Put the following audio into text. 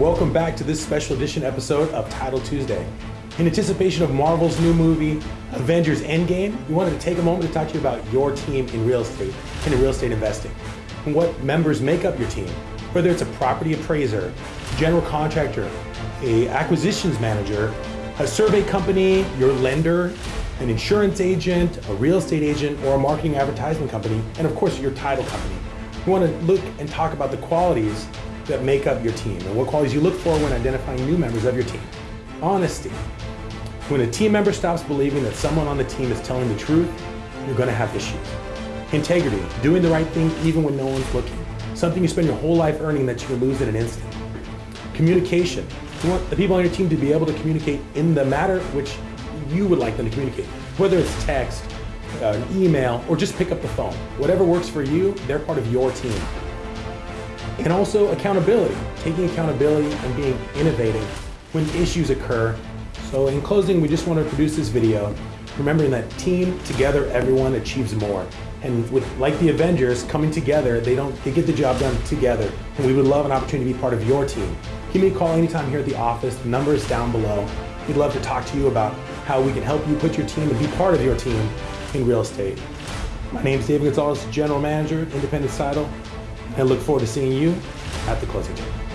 welcome back to this special edition episode of Title Tuesday. In anticipation of Marvel's new movie, Avengers Endgame, we wanted to take a moment to talk to you about your team in real estate and in real estate investing, and what members make up your team. Whether it's a property appraiser, general contractor, a acquisitions manager, a survey company, your lender, an insurance agent, a real estate agent, or a marketing advertisement company, and of course your title company. We want to look and talk about the qualities that make up your team and what qualities you look for when identifying new members of your team. Honesty. When a team member stops believing that someone on the team is telling the truth, you're going to have issues. Integrity, doing the right thing even when no one's looking. Something you spend your whole life earning that you can lose in an instant. Communication. You want the people on your team to be able to communicate in the matter which you would like them to communicate. Whether it's text, uh, email, or just pick up the phone. Whatever works for you, they're part of your team. And also accountability, taking accountability and being innovative when issues occur. So in closing, we just want to produce this video, remembering that team together, everyone achieves more. And with like the Avengers coming together, they don't they get the job done together. And we would love an opportunity to be part of your team. Give me a call anytime here at the office. The number is down below. We'd love to talk to you about how we can help you put your team and be part of your team in real estate. My name is David Gonzalez, General Manager, Independent Title. I look forward to seeing you at the closing table.